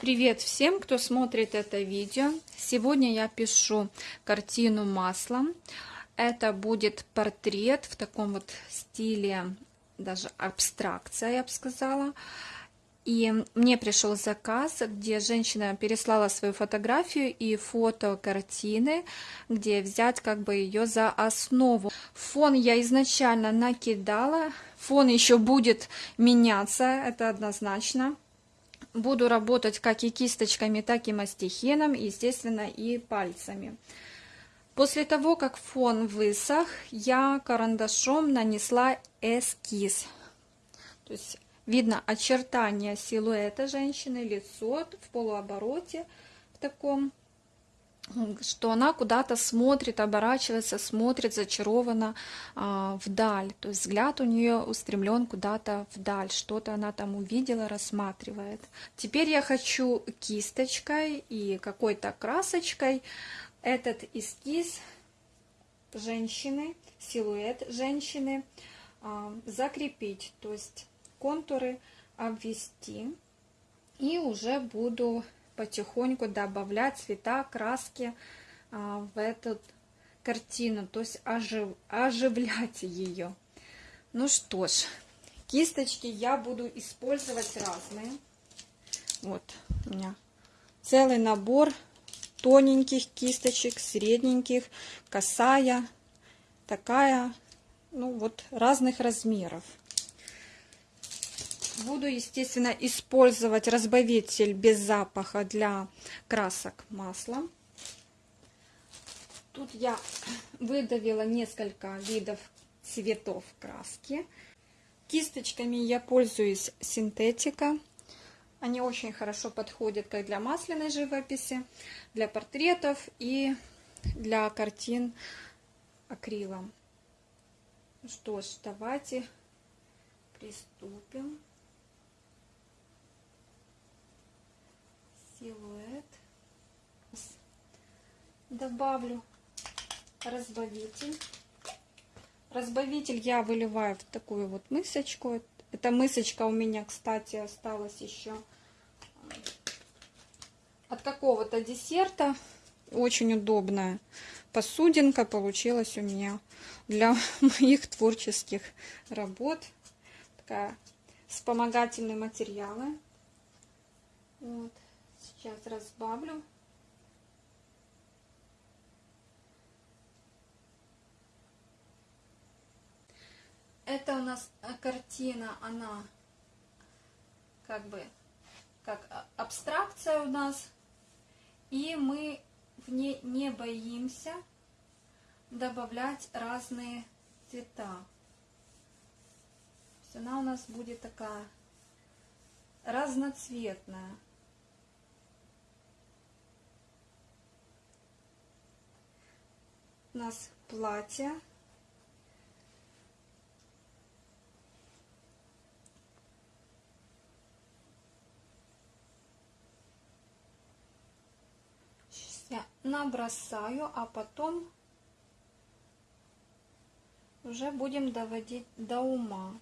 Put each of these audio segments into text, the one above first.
Привет всем, кто смотрит это видео. Сегодня я пишу картину маслом. Это будет портрет в таком вот стиле, даже абстракция, я бы сказала. И мне пришел заказ, где женщина переслала свою фотографию и фото картины, где взять как бы ее за основу. Фон я изначально накидала, фон еще будет меняться, это однозначно. Буду работать как и кисточками, так и мастихином, естественно, и пальцами. После того, как фон высох, я карандашом нанесла эскиз. То есть видно очертания силуэта женщины, лицо в полуобороте в таком что она куда-то смотрит, оборачивается, смотрит зачарованно а, вдаль. То есть взгляд у нее устремлен куда-то вдаль, что-то она там увидела, рассматривает. Теперь я хочу кисточкой и какой-то красочкой этот эскиз женщины, силуэт женщины а, закрепить, то есть контуры обвести. И уже буду потихоньку добавлять цвета, краски а, в эту картину, то есть ожив, оживлять ее. Ну что ж, кисточки я буду использовать разные. Вот у меня целый набор тоненьких кисточек, средненьких, косая, такая, ну вот разных размеров. Буду, естественно, использовать разбавитель без запаха для красок маслом. Тут я выдавила несколько видов цветов краски. Кисточками я пользуюсь синтетика. Они очень хорошо подходят как для масляной живописи, для портретов и для картин акрилом. Что ж, давайте приступим. силуэт. Добавлю разбавитель. Разбавитель я выливаю в такую вот мысочку. Эта мысочка у меня, кстати, осталась еще от какого-то десерта. Очень удобная посудинка получилась у меня для моих творческих работ. Такая вспомогательные материалы. Вот. Сейчас разбавлю. Это у нас э, картина, она как бы как а, абстракция у нас. И мы в ней не боимся добавлять разные цвета. Она у нас будет такая разноцветная. у нас платье. Сейчас я набросаю, а потом уже будем доводить до ума.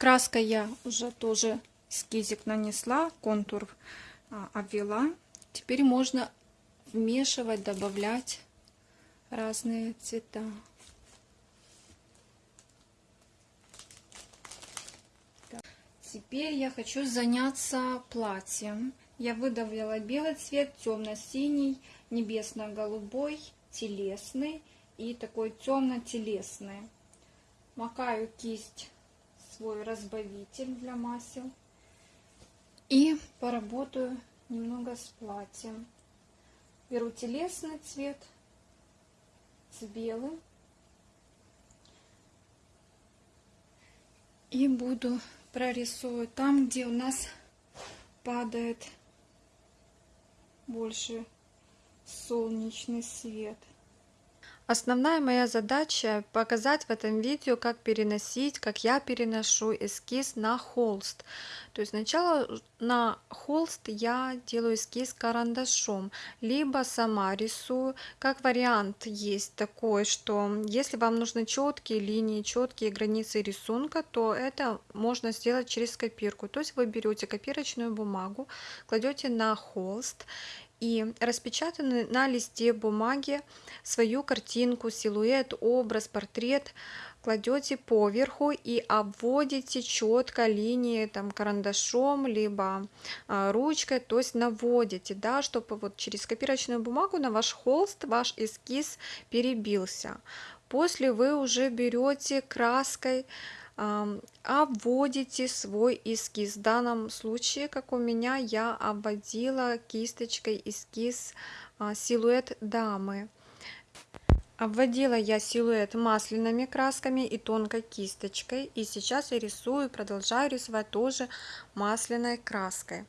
Краской я уже тоже эскизик нанесла, контур а, обвела. Теперь можно вмешивать, добавлять разные цвета. Теперь я хочу заняться платьем. Я выдавила белый цвет, темно-синий, небесно-голубой, телесный и такой темно-телесный. Макаю кисть свой разбавитель для масел и поработаю немного с платьем. Беру телесный цвет с белым и буду прорисовывать там, где у нас падает больше солнечный свет. Основная моя задача показать в этом видео, как переносить, как я переношу эскиз на холст. То есть сначала на холст я делаю эскиз карандашом, либо сама рисую. Как вариант есть такой, что если вам нужны четкие линии, четкие границы рисунка, то это можно сделать через копирку. То есть вы берете копирочную бумагу, кладете на холст и распечатаны на листе бумаги свою картинку, силуэт, образ, портрет. Кладете поверху и обводите четко линии там карандашом либо а, ручкой то есть наводите да чтобы вот через копировочную бумагу на ваш холст ваш эскиз перебился. После вы уже берете краской обводите свой эскиз. В данном случае, как у меня, я обводила кисточкой эскиз а, силуэт дамы. Обводила я силуэт масляными красками и тонкой кисточкой. И сейчас я рисую, продолжаю рисовать тоже масляной краской.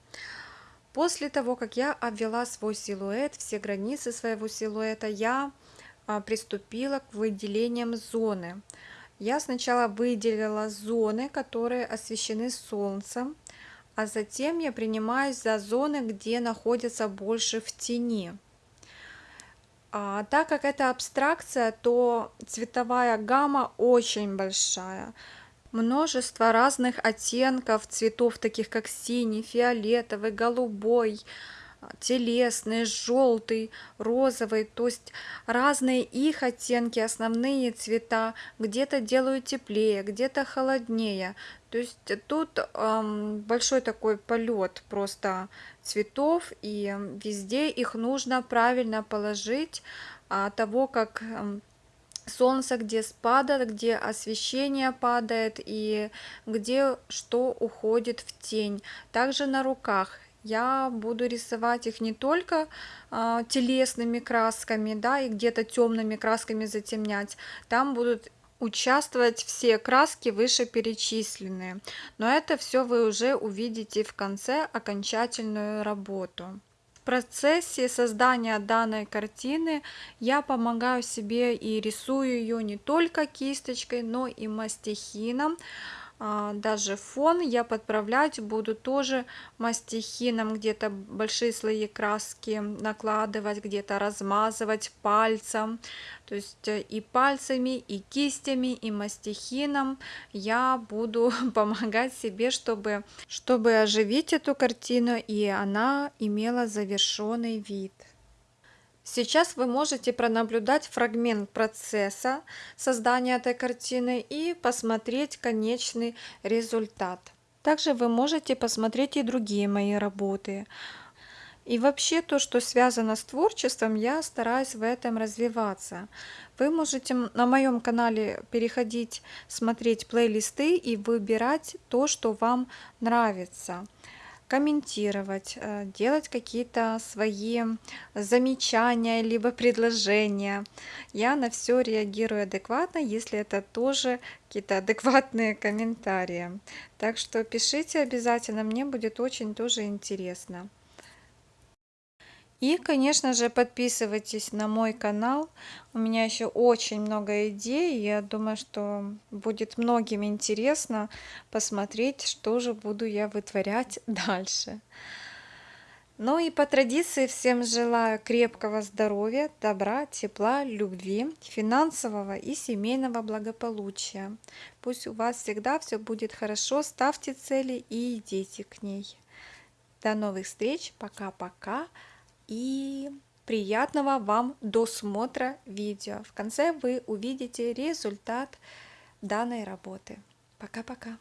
После того, как я обвела свой силуэт, все границы своего силуэта, я а, приступила к выделениям зоны я сначала выделила зоны, которые освещены солнцем, а затем я принимаюсь за зоны, где находятся больше в тени. А, так как это абстракция, то цветовая гамма очень большая. Множество разных оттенков цветов, таких как синий, фиолетовый, голубой, телесный, желтый, розовый, то есть разные их оттенки, основные цвета, где-то делают теплее, где-то холоднее. То есть тут эм, большой такой полет просто цветов, и везде их нужно правильно положить от того, как солнце где спадает, где освещение падает и где что уходит в тень. Также на руках я буду рисовать их не только а, телесными красками, да, и где-то темными красками затемнять. Там будут участвовать все краски вышеперечисленные. Но это все вы уже увидите в конце окончательную работу. В процессе создания данной картины я помогаю себе и рисую ее не только кисточкой, но и мастихином. А, даже фон я подправлять буду тоже мастихином, где-то большие слои краски накладывать, где-то размазывать пальцем. То есть э, и пальцами, и кистями, и мастихином я буду помогать себе, чтобы, чтобы оживить эту картину, и она имела завершенный вид. Сейчас вы можете пронаблюдать фрагмент процесса создания этой картины и посмотреть конечный результат. Также вы можете посмотреть и другие мои работы. И вообще то, что связано с творчеством, я стараюсь в этом развиваться. Вы можете на моем канале переходить, смотреть плейлисты и выбирать то, что вам нравится комментировать, э, делать какие-то свои замечания, либо предложения. Я на все реагирую адекватно, если это тоже какие-то адекватные комментарии. Так что пишите обязательно, мне будет очень тоже интересно. И, конечно же, подписывайтесь на мой канал. У меня еще очень много идей. Я думаю, что будет многим интересно посмотреть, что же буду я вытворять дальше. Ну и по традиции всем желаю крепкого здоровья, добра, тепла, любви, финансового и семейного благополучия. Пусть у вас всегда все будет хорошо, ставьте цели и идите к ней. До новых встреч, пока-пока и приятного вам досмотра видео. В конце вы увидите результат данной работы. Пока-пока.